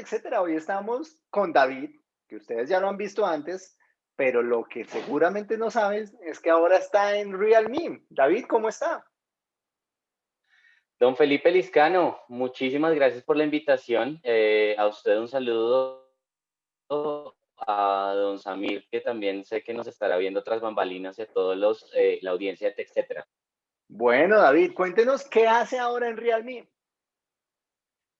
etcétera. Hoy estamos con David, que ustedes ya lo han visto antes, pero lo que seguramente no sabes es que ahora está en Realme. David, ¿cómo está? Don Felipe Liscano, muchísimas gracias por la invitación. Eh, a usted un saludo a don Samir, que también sé que nos estará viendo tras bambalinas y a todos los, eh, la audiencia, etcétera. Bueno, David, cuéntenos qué hace ahora en Realme.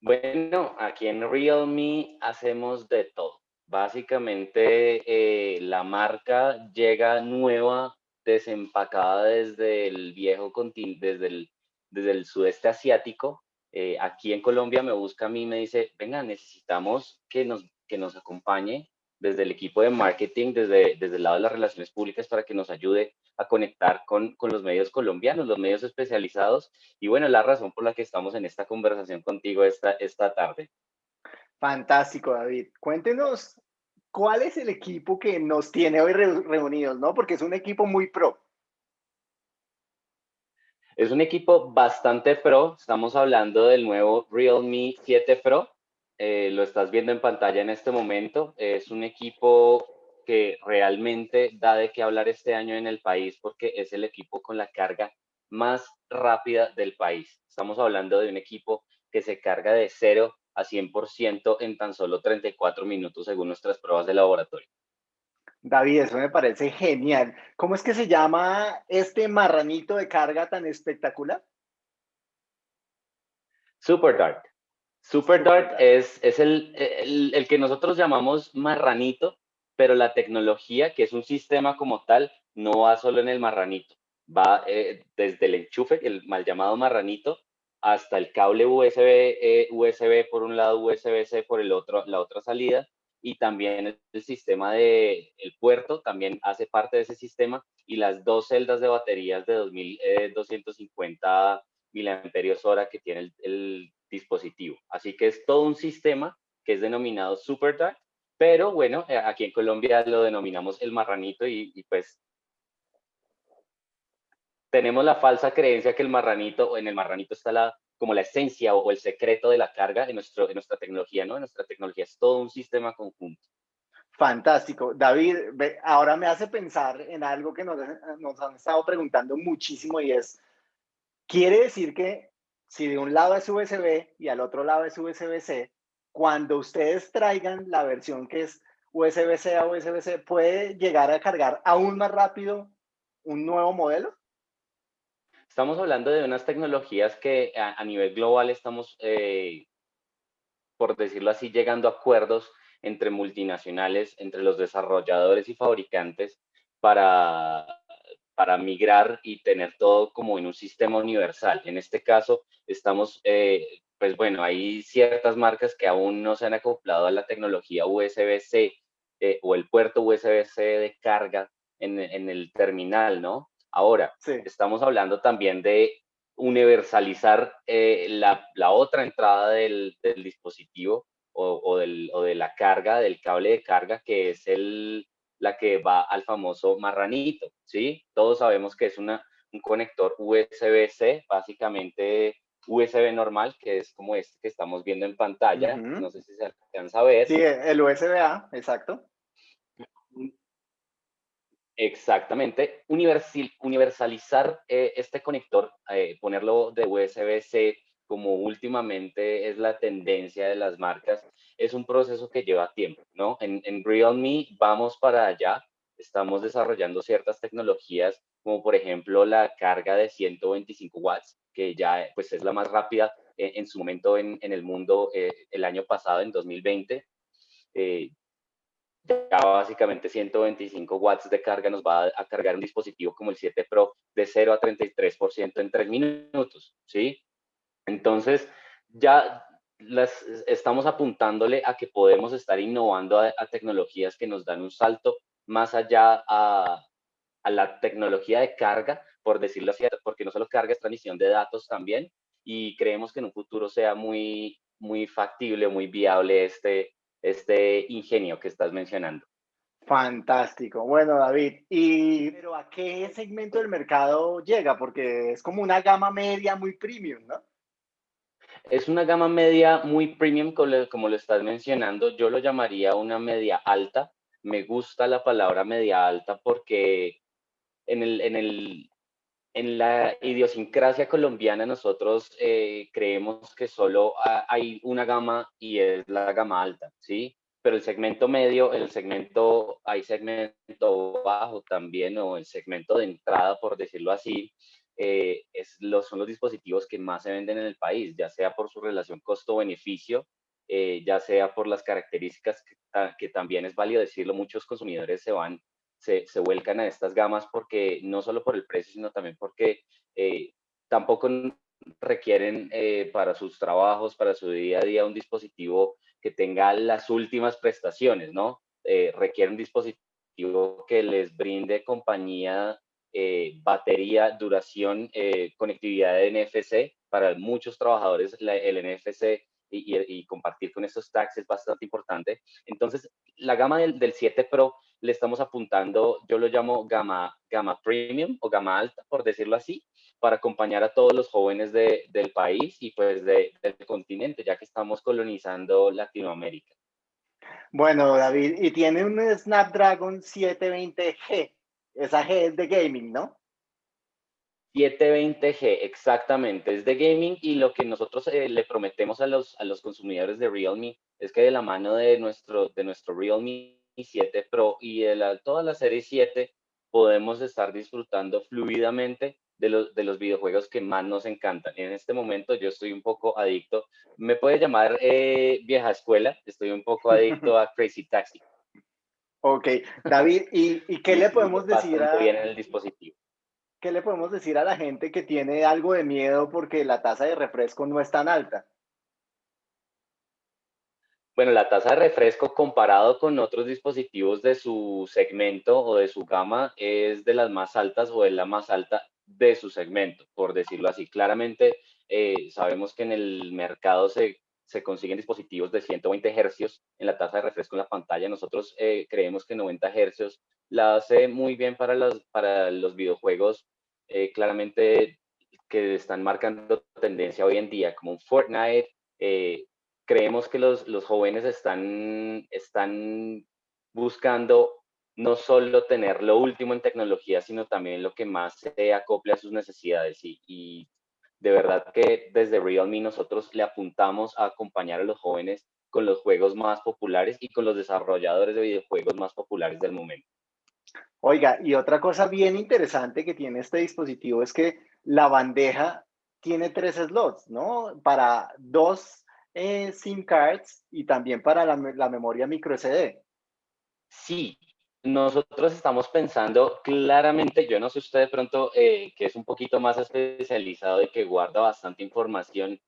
Bueno, aquí en Realme hacemos de todo. Básicamente, eh, la marca llega nueva, desempacada desde el viejo continente, desde el desde el sudeste asiático. Eh, aquí en Colombia me busca a mí y me dice, venga, necesitamos que nos, que nos acompañe desde el equipo de marketing, desde, desde el lado de las relaciones públicas, para que nos ayude a conectar con, con los medios colombianos, los medios especializados. Y bueno, la razón por la que estamos en esta conversación contigo esta, esta tarde. Fantástico, David. Cuéntenos cuál es el equipo que nos tiene hoy reunidos, ¿no? Porque es un equipo muy pro. Es un equipo bastante pro. Estamos hablando del nuevo Realme 7 Pro. Eh, lo estás viendo en pantalla en este momento. Es un equipo que realmente da de qué hablar este año en el país porque es el equipo con la carga más rápida del país. Estamos hablando de un equipo que se carga de 0 a 100% en tan solo 34 minutos según nuestras pruebas de laboratorio. David, eso me parece genial. ¿Cómo es que se llama este marranito de carga tan espectacular? Super Dart. Super Dart es, es el, el, que nosotros llamamos marranito, pero la tecnología, que es un sistema como tal, no va solo en el marranito. Va eh, desde el enchufe, el mal llamado marranito, hasta el cable USB, eh, USB por un lado, USB-C por el otro, la otra salida, y también el sistema de el puerto también hace parte de ese sistema y las dos celdas de baterías de 2250 eh, miliamperios hora que tiene el, dispositivo. Así que es todo un sistema que es denominado SuperDAC, pero bueno, eh, aquí en Colombia lo denominamos el marranito y, y pues tenemos la falsa creencia que el marranito, en el marranito está la, como la esencia o, el secreto de la carga en, nuestro, en nuestra tecnología, ¿no? En nuestra tecnología es todo un sistema conjunto. Fantástico. David, ahora me hace pensar en algo que nos, nos han estado preguntando muchísimo y es, quiere decir que si de un lado es USB y al otro lado es USB-C, cuando ustedes traigan la versión que es USB-C a USB-C, ¿puede llegar a cargar aún más rápido un nuevo modelo? Estamos hablando de unas tecnologías que a, nivel global estamos, eh, por decirlo así, llegando a acuerdos entre multinacionales, entre los desarrolladores y fabricantes para, para migrar y tener todo como en un sistema universal. En este caso, estamos, eh, pues bueno, hay ciertas marcas que aún no se han acoplado a la tecnología USB-C eh, o el puerto USB-C de carga en, en, el terminal, ¿no? Ahora, estamos hablando también de universalizar eh, la, otra entrada del, dispositivo o, de la carga, del cable de carga, que es el, la que va al famoso marranito, ¿sí? Todos sabemos que es una, un conector USB-C, básicamente USB normal, que es como este que estamos viendo en pantalla. No sé si se alcanza a ver. Sí, el USB-A, exacto. Exactamente. universalizar eh, este conector, eh, ponerlo de USB-C como últimamente es la tendencia de las marcas, es un proceso que lleva tiempo, ¿no? En, en Realme vamos para allá, estamos desarrollando ciertas tecnologías, como por ejemplo la carga de 125 watts, que ya pues es la más rápida eh, en, su momento en, en el mundo el año pasado, en 2020 ya básicamente 125 watts de carga nos va a, cargar un dispositivo como el 7 Pro de 0 a 33% en 3 minutos, ¿sí? Entonces, ya las, estamos apuntándole a que podemos estar innovando a, tecnologías que nos dan un salto más allá a, a, la tecnología de carga, por decirlo así, porque no solo carga, es transmisión de datos también, y creemos que en un futuro sea muy, muy factible, muy viable este, este ingenio que estás mencionando. Fantástico. Bueno, David, ¿y pero a qué segmento del mercado llega? Porque es como una gama media muy premium, ¿no? Es una gama media muy premium, como lo estás mencionando. Yo lo llamaría una media alta. Me gusta la palabra media alta porque en, el, en, el, en la idiosincrasia colombiana nosotros eh, creemos que solo hay una gama y es la gama alta, ¿sí? Pero el segmento medio, el segmento, hay segmento bajo también, o el segmento de entrada, por decirlo así, eh, es los, son los dispositivos que más se venden en el país, ya sea por su relación costo-beneficio, eh, ya sea por las características que, también es válido decirlo, muchos consumidores se van, se, vuelcan a estas gamas porque no solo por el precio, sino también porque eh, tampoco requieren para sus trabajos, para su día a día, un dispositivo que tenga las últimas prestaciones, ¿no? requieren un dispositivo que les brinde compañía eh, batería, duración, eh, conectividad de NFC. Para muchos trabajadores el NFC y, compartir con estos tags es bastante importante. Entonces, la gama del, 7 Pro le estamos apuntando, yo lo llamo gama, gama premium o gama alta, por decirlo así, para acompañar a todos los jóvenes del país y pues del continente, ya que estamos colonizando Latinoamérica. Bueno, David, y tiene un Snapdragon 720G. Esa G es de gaming, ¿no? 720G, exactamente, es de gaming y lo que nosotros eh, le prometemos a los, a los consumidores de Realme es que de la mano de nuestro, de nuestro Realme 7 Pro y de la, toda la serie 7 podemos estar disfrutando fluidamente de los, de los videojuegos que más nos encantan. En este momento yo estoy un poco adicto, me puede llamar eh, vieja escuela, estoy un poco adicto a Crazy Taxi. Ok, David, ¿y, qué le podemos decir a... Bien el dispositivo. ¿Qué le podemos decir a la gente que tiene algo de miedo porque la tasa de refresco no es tan alta? Bueno, la tasa de refresco comparado con otros dispositivos de su segmento o de su gama es de las más altas o es la más alta de su segmento, por decirlo así. Claramente eh, sabemos que en el mercado se se consiguen dispositivos de 120 hercios en la tasa de refresco en la pantalla. Nosotros eh, creemos que 90 hercios la hace muy bien para los, para los videojuegos, eh, claramente que están marcando tendencia hoy en día, como un Fortnite. Eh, creemos que los, los jóvenes están, están buscando no solo tener lo último en tecnología, sino también lo que más se acople a sus necesidades. Y, de verdad que desde Realme nosotros le apuntamos a acompañar a los jóvenes con los juegos más populares y con los desarrolladores de videojuegos más populares del momento. Oiga, y otra cosa bien interesante que tiene este dispositivo es que la bandeja tiene tres slots, ¿no? Para dos eh, SIM cards y también para la, la memoria micro SD. Sí, nosotros estamos pensando claramente, yo no sé usted de pronto eh, que es un poquito más especializado y que guarda bastante información.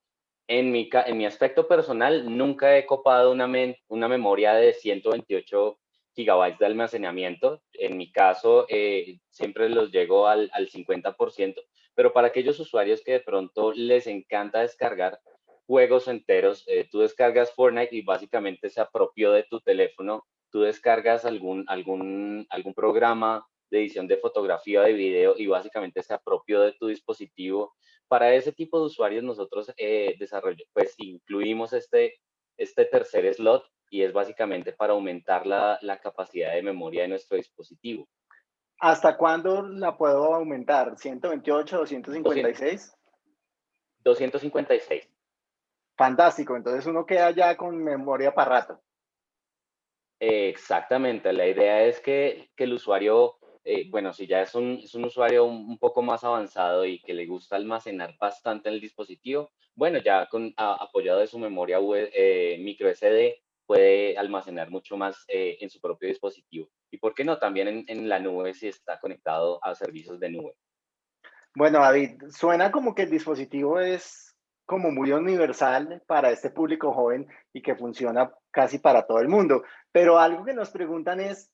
En mi, en mi aspecto personal, nunca he copado una, memoria de 128 gigabytes de almacenamiento. En mi caso, eh, siempre los llego al, al 50%, pero para aquellos usuarios que de pronto les encanta descargar juegos enteros, eh, tú descargas Fortnite y básicamente se apropió de tu teléfono tú descargas algún, algún, algún programa de edición de fotografía o de video y básicamente se apropió de tu dispositivo. Para ese tipo de usuarios nosotros eh, pues incluimos este, este tercer slot y es básicamente para aumentar la, la capacidad de memoria de nuestro dispositivo. ¿Hasta cuándo la puedo aumentar? ¿128, 256? 256. Fantástico, entonces uno queda ya con memoria para rato. Exactamente, la idea es que, el usuario, eh, bueno, si ya es un, es un usuario un, poco más avanzado y que le gusta almacenar bastante en el dispositivo, bueno, ya con apoyado de su memoria eh, micro SD puede almacenar mucho más eh, en su propio dispositivo. Y por qué no, también en, en la nube si está conectado a servicios de nube. Bueno, David, suena como que el dispositivo es como muy universal para este público joven y que funciona casi para todo el mundo. Pero algo que nos preguntan es,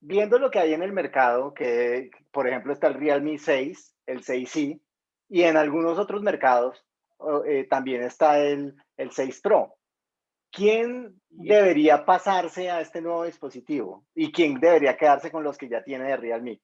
viendo lo que hay en el mercado, que por ejemplo está el Realme 6, el 6i, y en algunos otros mercados eh, también está el, el 6 Pro. ¿Quién debería pasarse a este nuevo dispositivo? ¿Y quién debería quedarse con los que ya tiene de Realme?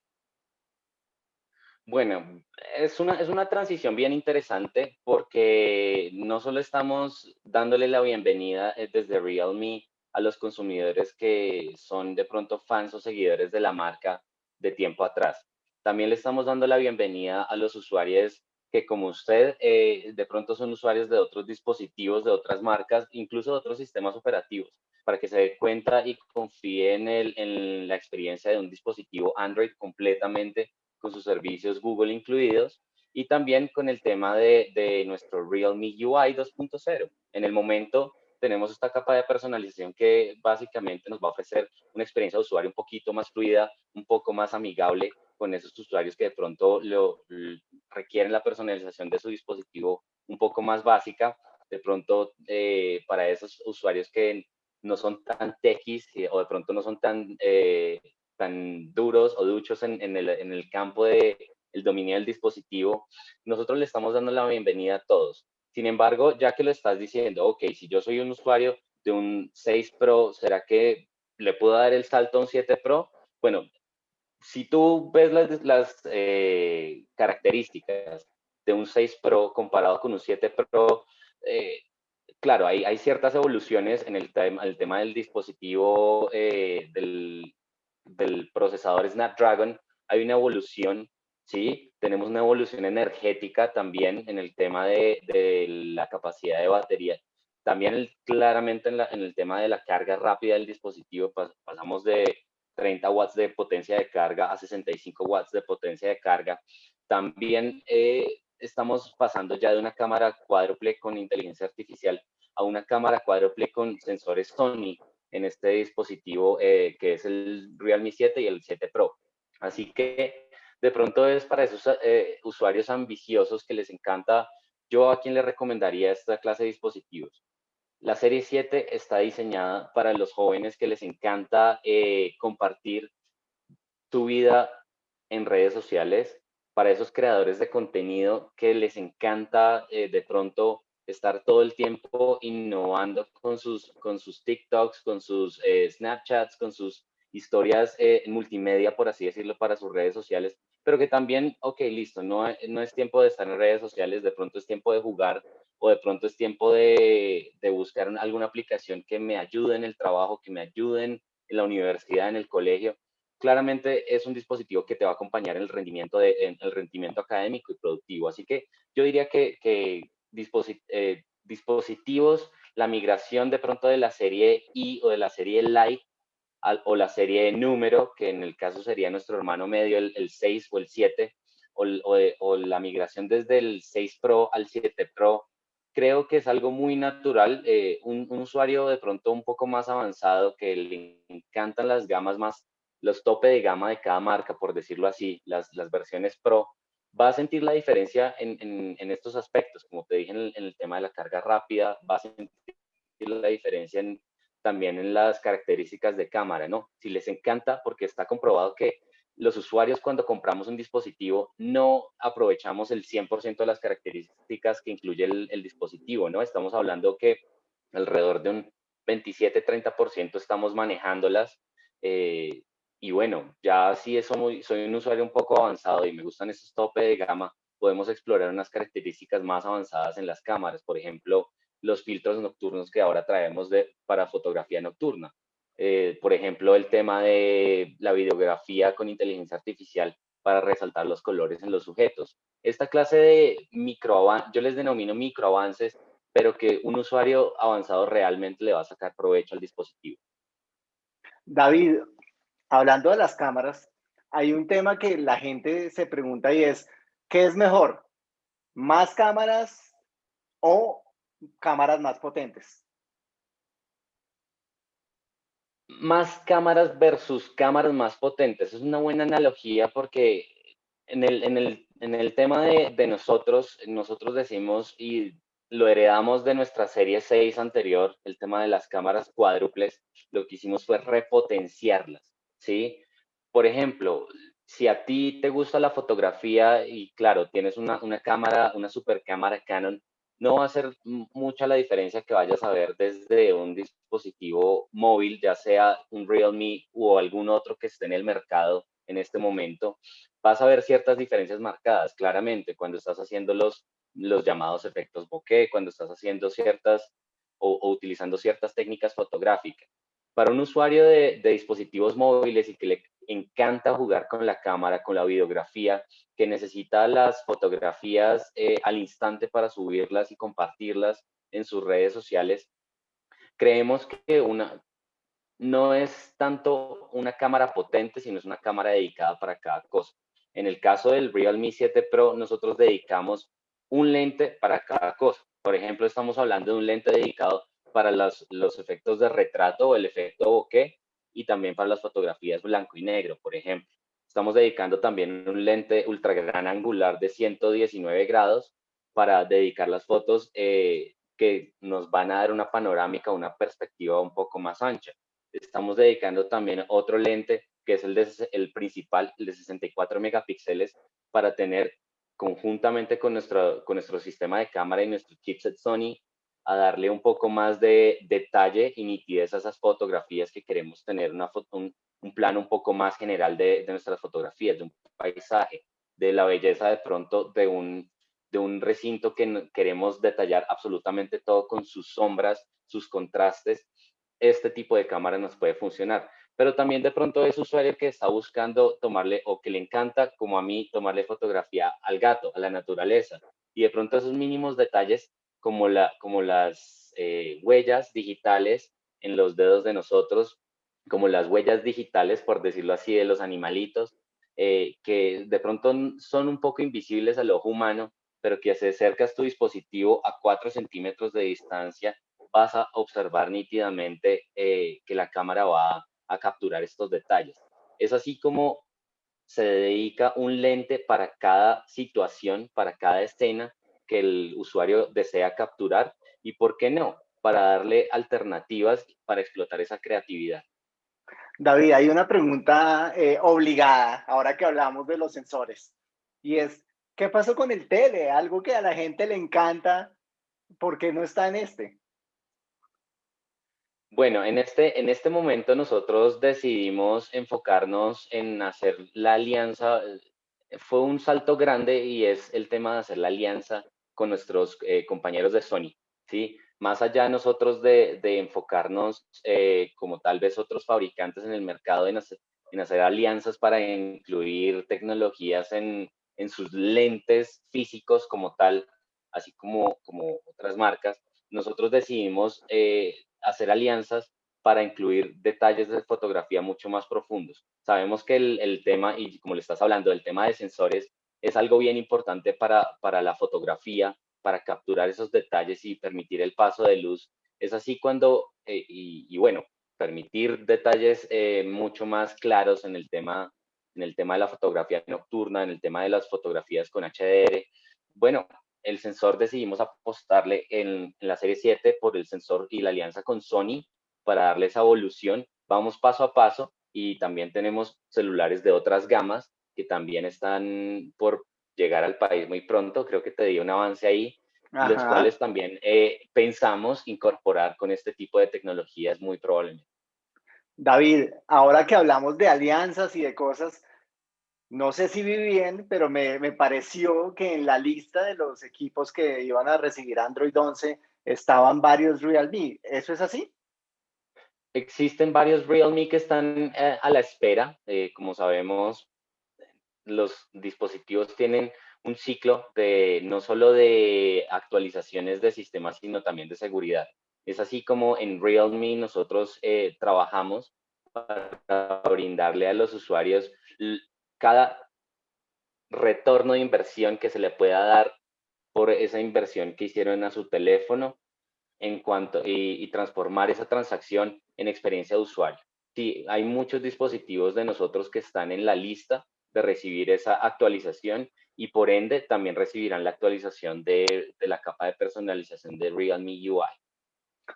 Bueno, es una, es una transición bien interesante porque no solo estamos dándole la bienvenida eh, desde Realme a los consumidores que son de pronto fans o seguidores de la marca de tiempo atrás, también le estamos dando la bienvenida a los usuarios que como usted eh, de pronto son usuarios de otros dispositivos, de otras marcas, incluso de otros sistemas operativos, para que se dé cuenta y confíe en, el, en la experiencia de un dispositivo Android completamente con sus servicios Google incluidos y también con el tema de, de nuestro Realme UI 2.0. En el momento tenemos esta capa de personalización que básicamente nos va a ofrecer una experiencia de usuario un poquito más fluida, un poco más amigable con esos usuarios que de pronto lo, requieren la personalización de su dispositivo un poco más básica. De pronto, eh, para esos usuarios que no son tan techis eh, o de pronto no son tan eh, duros o duchos en, el, campo del el dominio del dispositivo, nosotros le estamos dando la bienvenida a todos. Sin embargo, ya que lo estás diciendo, ok, si yo soy un usuario de un 6 Pro, ¿será que le puedo dar el salto a un 7 Pro? Bueno, si tú ves las, eh, características de un 6 Pro comparado con un 7 Pro, eh, claro, hay, ciertas evoluciones en el, tema, el tema del dispositivo eh, del, del procesador Snapdragon, hay una evolución, ¿sí? Tenemos una evolución energética también en el tema de, la capacidad de batería. También claramente en, la, en, el tema de la carga rápida del dispositivo, pasamos de 30 watts de potencia de carga a 65 watts de potencia de carga. También eh, estamos pasando ya de una cámara cuádruple con inteligencia artificial a una cámara cuádruple con sensores Sony en este dispositivo eh, que es el Realme 7 y el 7 Pro. Así que de pronto es para esos eh, usuarios ambiciosos que les encanta, yo a quien le recomendaría esta clase de dispositivos. La serie 7 está diseñada para los jóvenes que les encanta eh, compartir tu vida en redes sociales, para esos creadores de contenido que les encanta de pronto estar todo el tiempo innovando con sus, con sus TikToks, con sus eh, Snapchats, con sus historias eh, multimedia, por así decirlo, para sus redes sociales, pero que también, ok, listo, no, no es tiempo de estar en redes sociales, de pronto es tiempo de jugar o de pronto es tiempo de, de buscar alguna aplicación que me ayude en el trabajo, que me ayude en la universidad, en el colegio. Claramente es un dispositivo que te va a acompañar en el rendimiento, de, en el rendimiento académico y productivo. Así que yo diría que, que eh, dispositivos, la migración de pronto de la serie I o de la serie Lite o la serie número, que en el caso sería nuestro hermano medio, el, 6 o el 7, o, la migración desde el 6 Pro al 7 Pro, creo que es algo muy natural. Eh, un, usuario de pronto un poco más avanzado que le encantan las gamas más, los tope de gama de cada marca, por decirlo así, las versiones Pro, va a sentir la diferencia en, en, estos aspectos, como te dije en el, en el, tema de la carga rápida, va a sentir la diferencia también en las características de cámara, ¿no? Si les encanta, porque está comprobado que los usuarios cuando compramos un dispositivo no aprovechamos el 100% de las características que incluye el, el, dispositivo, ¿no? Estamos hablando que alrededor de un 27-30% estamos manejándolas eh, y bueno, ya si soy un usuario un poco avanzado y me gustan esos tope de gama, podemos explorar unas características más avanzadas en las cámaras. Por ejemplo, los filtros nocturnos que ahora traemos de, para fotografía nocturna. Eh, por ejemplo, el tema de la videografía con inteligencia artificial para resaltar los colores en los sujetos. Esta clase de micro yo les denomino micro avances, pero que un usuario avanzado realmente le va a sacar provecho al dispositivo. David, hablando de las cámaras, hay un tema que la gente se pregunta y es, ¿qué es mejor? ¿Más cámaras o cámaras más potentes? Más cámaras versus cámaras más potentes. Es una buena analogía porque en el, en el, en el tema de, de nosotros, nosotros decimos y lo heredamos de nuestra serie 6 anterior, el tema de las cámaras cuádruples, lo que hicimos fue repotenciarlas. ¿Sí? Por ejemplo, si a ti te gusta la fotografía y claro, tienes una, una cámara, una super cámara Canon, no va a ser mucha la diferencia que vayas a ver desde un dispositivo móvil, ya sea un Realme o algún otro que esté en el mercado en este momento, vas a ver ciertas diferencias marcadas, claramente, cuando estás haciendo los, los llamados efectos bokeh, cuando estás haciendo ciertas o, utilizando ciertas técnicas fotográficas. Para un usuario de, dispositivos móviles y que le encanta jugar con la cámara, con la videografía, que necesita las fotografías eh, al instante para subirlas y compartirlas en sus redes sociales, creemos que una, no es tanto una cámara potente, sino es una cámara dedicada para cada cosa. En el caso del Realme 7 Pro, nosotros dedicamos un lente para cada cosa. Por ejemplo, estamos hablando de un lente dedicado para los, los efectos de retrato o el efecto bokeh y también para las fotografías blanco y negro, por ejemplo. Estamos dedicando también un lente ultra gran angular de 119 grados para dedicar las fotos eh, que nos van a dar una panorámica, una perspectiva un poco más ancha. Estamos dedicando también otro lente que es el, de, el principal, el de 64 megapíxeles, para tener conjuntamente con nuestro, con nuestro sistema de cámara y nuestro chipset Sony, a darle un poco más de detalle y nitidez a esas fotografías que queremos tener una un, plano un poco más general de, de, nuestras fotografías, de un paisaje, de la belleza de pronto de un, de un recinto que queremos detallar absolutamente todo con sus sombras, sus contrastes. Este tipo de cámara nos puede funcionar pero también de pronto es usuario que está buscando tomarle o que le encanta, como a mí, tomarle fotografía al gato, a la naturaleza. Y de pronto esos mínimos detalles como, la, como las eh, huellas digitales en los dedos de nosotros, como las huellas digitales, por decirlo así, de los animalitos, eh, que de pronto son un poco invisibles al ojo humano, pero que si acercas tu dispositivo a 4 centímetros de distancia, vas a observar nítidamente eh, que la cámara va a capturar estos detalles. Es así como se dedica un lente para cada situación, para cada escena que el usuario desea capturar y, ¿por qué no?, para darle alternativas para explotar esa creatividad. David, hay una pregunta eh, obligada ahora que hablamos de los sensores y es, ¿qué pasó con el tele? Algo que a la gente le encanta, ¿por qué no está en este? Bueno, en este, en este momento nosotros decidimos enfocarnos en hacer la alianza. Eh, fue un salto grande y es el tema de hacer la alianza con nuestros eh, compañeros de Sony, ¿sí? Más allá nosotros de, enfocarnos eh, como tal vez otros fabricantes en el mercado en hacer, en hacer alianzas para incluir tecnologías en, en sus lentes físicos como tal, así como, como otras marcas, nosotros decidimos hacer alianzas para incluir detalles de fotografía mucho más profundos. Sabemos que el, tema, y como le estás hablando, el tema de sensores es algo bien importante para, para la fotografía, para capturar esos detalles y permitir el paso de luz. Es así cuando, eh, y, bueno, permitir detalles eh, mucho más claros en el, tema, en el tema de la fotografía nocturna, en el tema de las fotografías con HDR. Bueno, el sensor decidimos apostarle en, la serie 7 por el sensor y la alianza con Sony para darle esa evolución. Vamos paso a paso y también tenemos celulares de otras gamas que también están por llegar al país muy pronto. Creo que te di un avance ahí, los cuales también eh, pensamos incorporar con este tipo de tecnologías muy probablemente. David, ahora que hablamos de alianzas y de cosas, no sé si vi bien, pero me, pareció que en la lista de los equipos que iban a recibir Android 11 estaban varios Realme. ¿Eso es así? Existen varios Realme que están eh, a la espera. Eh, como sabemos, los dispositivos tienen un ciclo de no solo de actualizaciones de sistemas, sino también de seguridad. Es así como en Realme nosotros eh, trabajamos para brindarle a los usuarios cada retorno de inversión que se le pueda dar por esa inversión que hicieron a su teléfono en cuanto y, transformar esa transacción en experiencia de usuario. Sí, hay muchos dispositivos de nosotros que están en la lista de recibir esa actualización y por ende también recibirán la actualización de, la capa de personalización de Realme UI.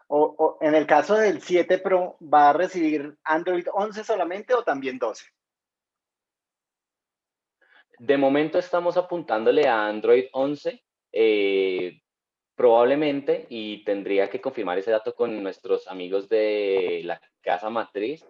O, en el caso del 7 Pro, ¿va a recibir Android 11 solamente o también 12? De momento estamos apuntándole a Android 11, eh, probablemente, y tendría que confirmar ese dato con nuestros amigos de la casa matriz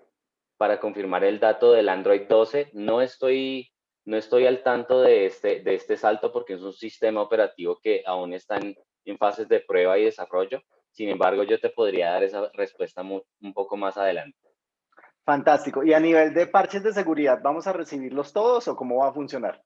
para confirmar el dato del Android 12. No estoy no estoy al tanto de este, de este salto porque es un sistema operativo que aún está en, fases de prueba y desarrollo. Sin embargo, yo te podría dar esa respuesta un poco más adelante. Fantástico. Y a nivel de parches de seguridad, ¿vamos a recibirlos todos o cómo va a funcionar?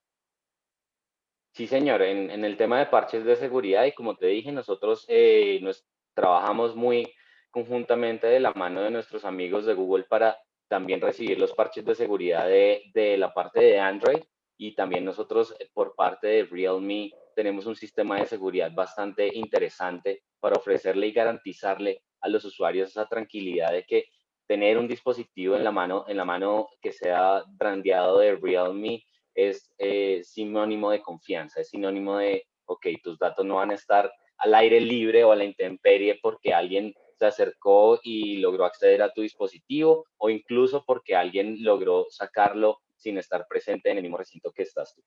Sí, señor. En, el tema de parches de seguridad, y como te dije, nosotros eh, nos trabajamos muy conjuntamente de la mano de nuestros amigos de Google para también recibir los parches de seguridad de, de la parte de Android y también nosotros eh, por parte de Realme tenemos un sistema de seguridad bastante interesante para ofrecerle y garantizarle a los usuarios esa tranquilidad de que tener un dispositivo en la mano, en la mano que sea brandeado de Realme es eh, sinónimo de confianza, es sinónimo de, ok, tus datos no van a estar al aire libre o a la intemperie porque alguien se acercó y logró acceder a tu dispositivo o incluso porque alguien logró sacarlo sin estar presente en el mismo recinto que estás tú.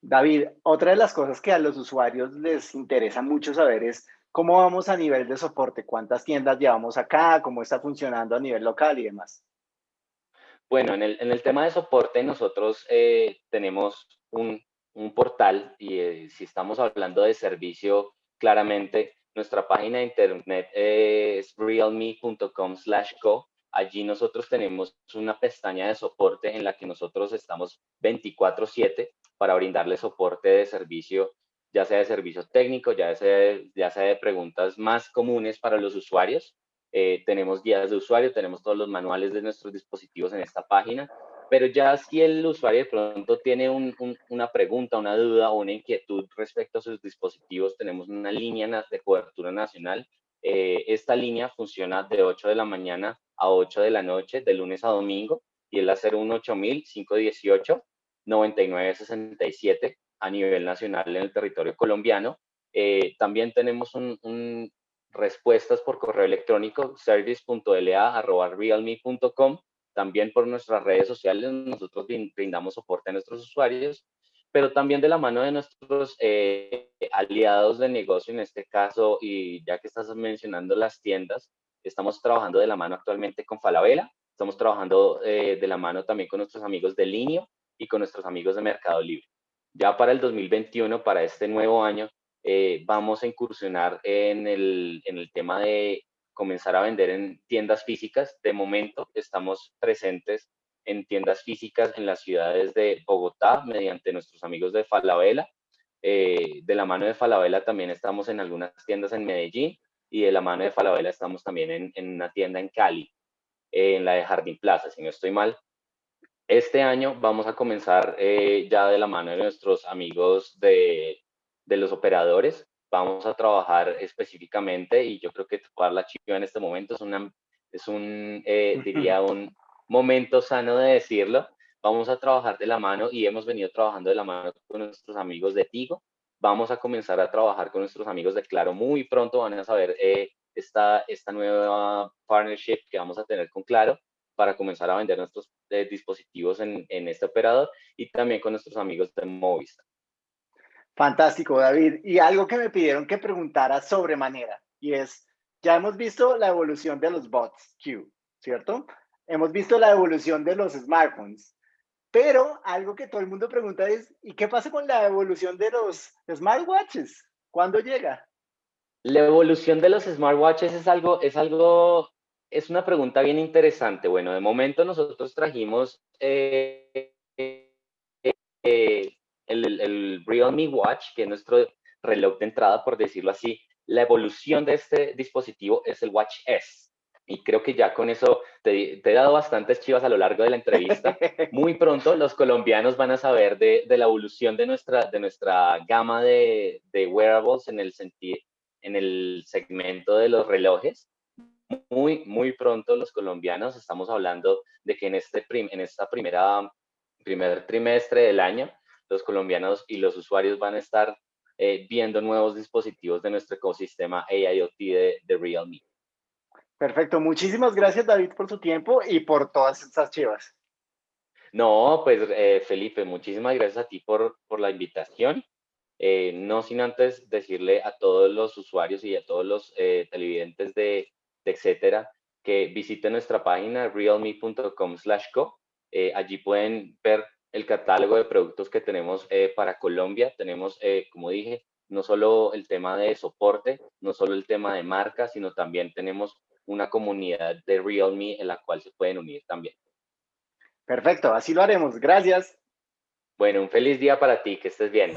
David, otra de las cosas que a los usuarios les interesa mucho saber es cómo vamos a nivel de soporte, cuántas tiendas llevamos acá, cómo está funcionando a nivel local y demás. Bueno, en el, tema de soporte nosotros eh, tenemos un, portal y eh, si estamos hablando de servicio, claramente nuestra página de internet es realme.com/co. Allí nosotros tenemos una pestaña de soporte en la que nosotros estamos 24/7 para brindarle soporte de servicio, ya sea de servicio técnico, ya sea, ya sea de preguntas más comunes para los usuarios. Eh, tenemos guías de usuario, tenemos todos los manuales de nuestros dispositivos en esta página pero ya si el usuario de pronto tiene una pregunta, una duda o una inquietud respecto a sus dispositivos, tenemos una línea de cobertura nacional. Eh, esta línea funciona de 8 de la mañana a 8 de la noche, de lunes a domingo, y es la 018-518-9967 a nivel nacional en el territorio colombiano. Eh, también tenemos respuestas por correo electrónico service.la.realme.com también por nuestras redes sociales nosotros brindamos soporte a nuestros usuarios, pero también de la mano de nuestros eh, aliados de negocio, en este caso, y ya que estás mencionando las tiendas, estamos trabajando de la mano actualmente con Falabella, estamos trabajando eh, de la mano también con nuestros amigos de Linio y con nuestros amigos de Mercado Libre. Ya para el 2021, para este nuevo año, eh, vamos a incursionar en el, en el tema de comenzar a vender en tiendas físicas. De momento estamos presentes en tiendas físicas en las ciudades de Bogotá mediante nuestros amigos de Falabella. Eh, de la mano de Falabella también estamos en algunas tiendas en Medellín y de la mano de Falabella estamos también en, una tienda en Cali, en la de Jardín Plaza, si no estoy mal. Este año vamos a comenzar eh, ya de la mano de nuestros amigos de, de los operadores vamos a trabajar específicamente y yo creo que tomar la chiva en este momento es, una, es un, eh, diría, un momento sano de decirlo. Vamos a trabajar de la mano y hemos venido trabajando de la mano con nuestros amigos de Tigo. Vamos a comenzar a trabajar con nuestros amigos de Claro. Muy pronto van a saber eh, esta, esta nueva partnership que vamos a tener con Claro para comenzar a vender nuestros eh, dispositivos en, en este operador y también con nuestros amigos de Movistar. Fantástico, David. Y algo que me pidieron que preguntara sobremanera, y es, ya hemos visto la evolución de los bots Q, ¿cierto? Hemos visto la evolución de los smartphones, pero algo que todo el mundo pregunta es, ¿y qué pasa con la evolución de los smartwatches? ¿Cuándo llega? La evolución de los smartwatches es algo, es algo, es una pregunta bien interesante. Bueno, de momento nosotros trajimos eh, eh, el, Realme Watch, que es nuestro reloj de entrada, por decirlo así, la evolución de este dispositivo es el Watch S. Y creo que ya con eso te, he dado bastantes chivas a lo largo de la entrevista. Muy pronto los colombianos van a saber de, la evolución de nuestra, de nuestra gama de, wearables en el, en el segmento de los relojes. Muy, muy pronto los colombianos estamos hablando de que en, este en esta primera primer trimestre del año los colombianos y los usuarios van a estar eh, viendo nuevos dispositivos de nuestro ecosistema AIoT de, de, Realme. Perfecto, muchísimas gracias David por tu tiempo y por todas estas chivas. No, pues eh, Felipe, muchísimas gracias a ti por, por la invitación. Eh, no sin antes decirle a todos los usuarios y a todos los televidentes de, de, etcétera que visiten nuestra página realme.com/co. allí pueden ver el catálogo de productos que tenemos eh, para Colombia. Tenemos, eh, como dije, no solo el tema de soporte, no solo el tema de marca, sino también tenemos una comunidad de Realme en la cual se pueden unir también. Perfecto, así lo haremos. Gracias. Bueno, un feliz día para ti, que estés bien.